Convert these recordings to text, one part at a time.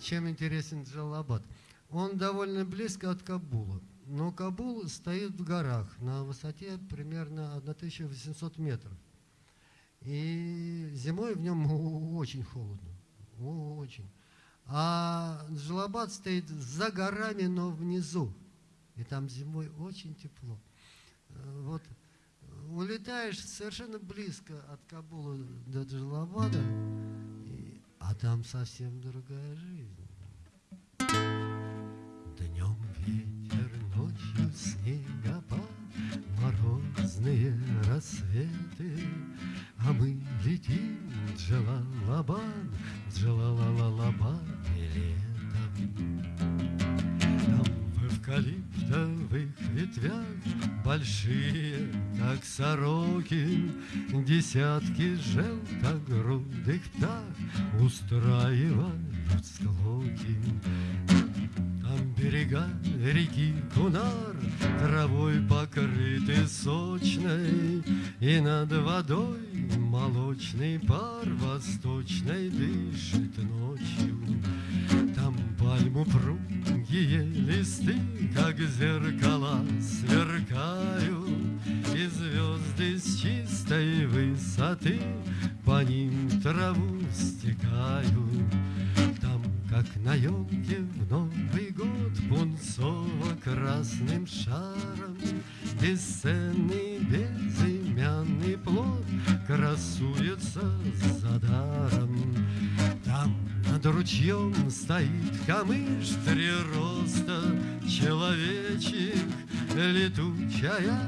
чем интересен Джалабад? Он довольно близко от Кабула. Но Кабул стоит в горах на высоте примерно 1800 метров. И зимой в нем очень холодно. Очень. А Джалабад стоит за горами, но внизу. И там зимой очень тепло. Э, вот улетаешь совершенно близко от Кабула до Джалабада, а там совсем другая жизнь. Днем ветер, ночью снегопад, Морозные рассветы, А мы летим Джалалабад, Джалалалабад летом. Там в эвкалиптовых ветвях Большие, как сороки, Десятки желтогрудых птах Устраивают склоки. Там берега реки Кунар Травой покрыты сочной, И над водой молочный пар Восточной дышит ночью. Там пальму пругие листы, Как зеркала чистой высоты По ним траву стекают. Там, как на елке в Новый год, Пунцово-красным шаром Бесценный безымянный плод Красуется за даром. Там над ручьем стоит камыш Три роста человечек Летучая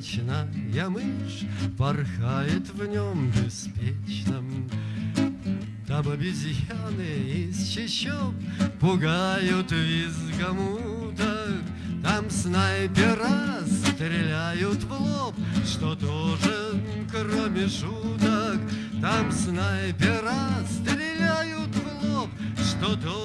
ночная мышь Порхает в нем беспечном Там обезьяны из чащоб Пугают визгом уток. Там снайпера стреляют в лоб Что тоже, кроме шуток. Там снайпера стреляют в лоб Что тоже,